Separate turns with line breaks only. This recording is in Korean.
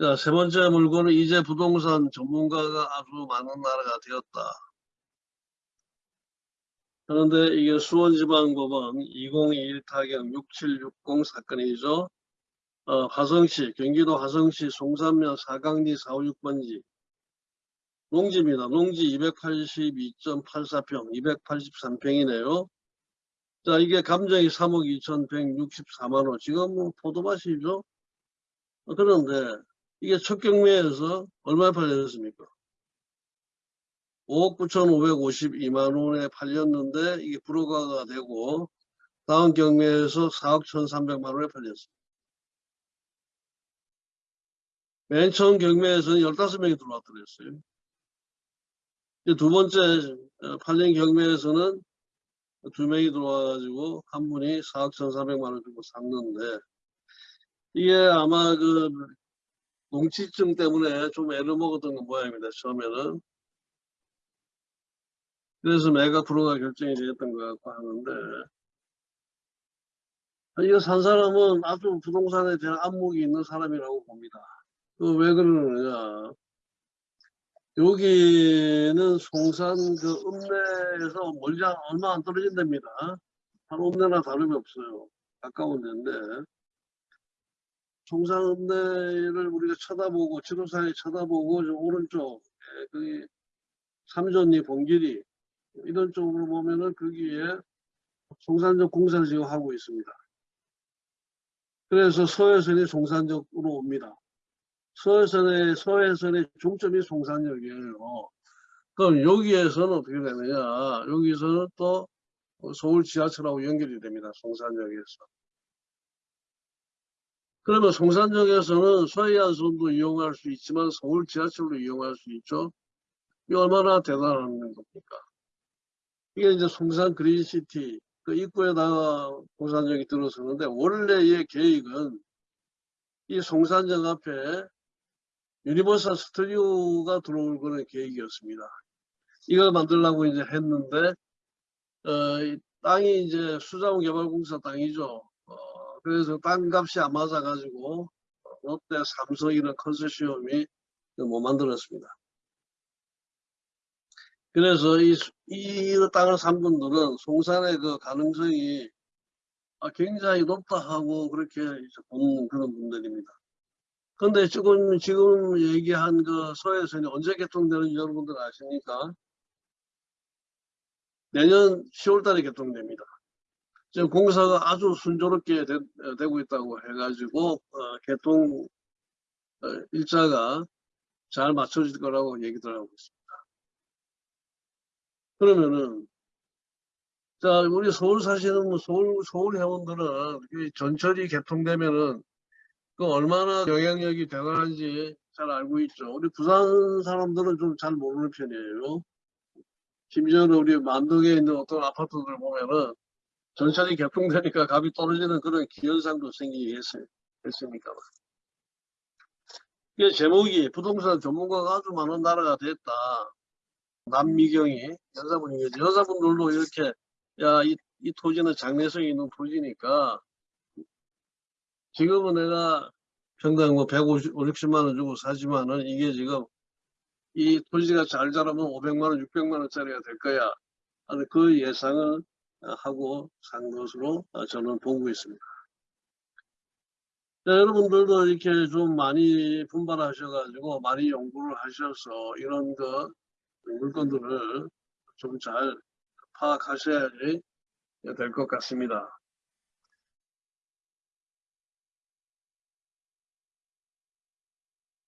자, 세 번째 물건은 이제 부동산 전문가가 아주 많은 나라가 되었다. 그런데 이게 수원지방법원 2021 타경 6760 사건이죠. 어, 화성시, 경기도 화성시 송산면 사강리 456번지 농지입니다. 농지 282.84평, 283평이네요. 자, 이게 감정이 3억 2,164만원. 지금 뭐 포도밭이죠. 어, 그런데 이게 첫 경매에서 얼마에 팔렸습니까? 5억 9,552만 원에 팔렸는데 이게 불허가가 되고 다음 경매에서 4억 1,300만 원에 팔렸습니다. 맨 처음 경매에서는 15명이 들어왔더랬어요. 두 번째 어, 팔린 경매에서는 두 명이 들어와가지고 한 분이 4억 1,400만 원 주고 샀는데 이게 아마 그 농치증 때문에 좀 애를 먹었던 건 모양입니다. 처음에는. 그래서 매각 불허가 결정이 되었던 것 같고 하는데 이거 산 사람은 아주 부동산에 대한 안목이 있는 사람이라고 봅니다. 그왜 그러느냐. 여기는 송산 그 읍내에서 멀지 않, 얼마 안 떨어진답니다. 한 읍내나 다름이 없어요. 가까운 데인데. 읍내를 우리가 쳐다보고, 지도상에 쳐다보고, 저 오른쪽, 예, 거기 삼전리 봉길이, 이런 쪽으로 보면은 거기에 송산적 공사를 지금 하고 있습니다. 그래서 서해선이 송산적으로 옵니다. 서해선의, 서해선의 중점이 송산역이에요. 그럼 여기에서는 어떻게 되느냐. 여기서는 또 서울 지하철하고 연결이 됩니다. 송산역에서. 그러면 송산역에서는 서해안선도 이용할 수 있지만 서울 지하철로 이용할 수 있죠. 이 얼마나 대단한 겁니까? 이게 이제 송산 그린시티 그 입구에다가 송산역이 들어서는데 원래의 계획은 이 송산역 앞에 유니버설 스튜디오가 들어올 그런 계획이었습니다. 이걸 만들려고 이제 했는데 어, 이 땅이 이제 수자원 개발공사 땅이죠. 어, 그래서 땅값이 안 맞아가지고 롯데, 삼성 이런 컨소시엄이 못 만들었습니다. 그래서 이, 이 땅을 산 분들은 송산의 그 가능성이 아, 굉장히 높다 하고 그렇게 보는 그런 분들입니다. 근데 지금, 지금 얘기한 그 서해선이 언제 개통되는지 여러분들 아십니까? 내년 10월 달에 개통됩니다. 지금 공사가 아주 순조롭게 되, 고 있다고 해가지고, 어, 개통 어, 일자가 잘 맞춰질 거라고 얘기들 하고 있습니다. 그러면은, 자, 우리 서울 사시는 뭐 서울, 서울 회원들은 전철이 개통되면은 그 얼마나 영향력이 대단한지 잘 알고 있죠. 우리 부산 사람들은 좀 잘 모르는 편이에요. 심지어는 우리 만덕에 있는 어떤 아파트들 보면은 전철이 개통되니까 값이 떨어지는 그런 기현상도 생기게. 했으니까. 이게 제목이 부동산 전문가가 아주 많은 나라가 됐다. 남미경이 여자분이 여자분들도 이렇게 야이 이 토지는 장래성이 있는 토지니까 지금은 내가 평당 뭐 150, 60만 원 주고 사지만은 이게 지금 이 토지가 잘 자라면 500만 원, 600만 원짜리가 될 거야. 그 예상을 하고 산 것으로 저는 보고 있습니다. 자, 여러분들도 이렇게 좀 많이 분발하셔가지고 많이 연구를 하셔서 이런 그 물건들을 좀 잘 파악하셔야지 될 것 같습니다.